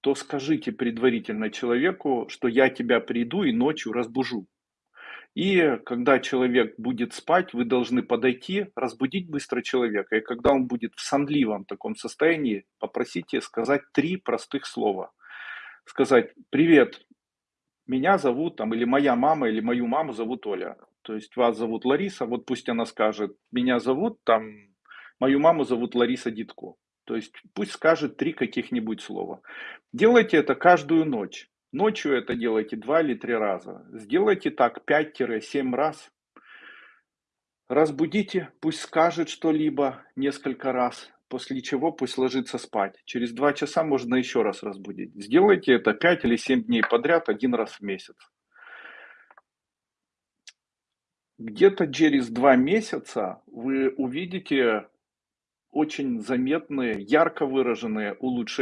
то скажите предварительно человеку, что я тебя приду и ночью разбужу. И когда человек будет спать, вы должны подойти, разбудить быстро человека. И когда он будет в сонливом таком состоянии, попросите сказать 3 простых слова. Сказать: "Привет, меня зовут там, или моя мама, или мою маму зовут Оля". То есть вас зовут Лариса, вот пусть она скажет: "Меня зовут там, мою маму зовут Лариса Дидко". То есть пусть скажет 3 каких-нибудь слова. Делайте это каждую ночь. Ночью это делайте 2 или 3 раза. Сделайте так 5-7 раз. Разбудите, пусть скажет что-либо несколько раз, после чего пусть ложится спать. Через 2 часа можно еще раз разбудить. Сделайте это 5 или 7 дней подряд 1 раз в месяц. Где-то через 2 месяца вы увидите очень заметные, ярко выраженные улучше